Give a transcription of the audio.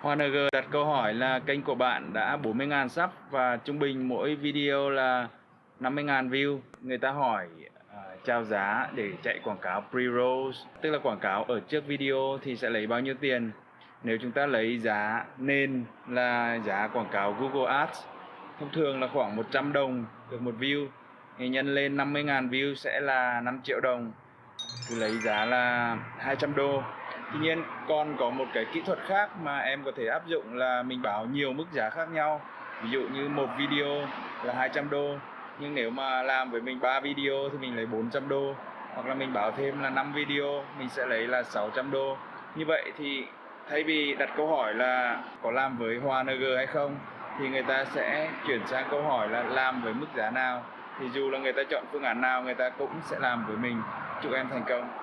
Hoa G đặt câu hỏi là kênh của bạn đã 40.000 sub và trung bình mỗi video là 50.000 view. Người ta hỏi uh, trao giá để chạy quảng cáo pre-rolls, tức là quảng cáo ở trước video thì sẽ lấy bao nhiêu tiền. Nếu chúng ta lấy giá nên là giá quảng cáo Google Ads, thông thường là khoảng 100 đồng được một view, thì nhân lên 50.000 view sẽ là 5 triệu đồng. Thì lấy giá là 200 đô Tuy nhiên còn có một cái kỹ thuật khác mà em có thể áp dụng là mình báo nhiều mức giá khác nhau. Ví dụ như một video là 200 đô, nhưng nếu mà làm với mình 3 video thì mình lấy 400 đô. Hoặc là mình báo thêm là 5 video, mình sẽ lấy là 600 đô. Như vậy thì thay vì đặt câu hỏi là có làm với Hoa NG hay không thì người ta sẽ chuyển sang câu hỏi là làm với mức giá nào thì dù là người ta chọn phương án nào người ta cũng sẽ làm với mình chúc em thành công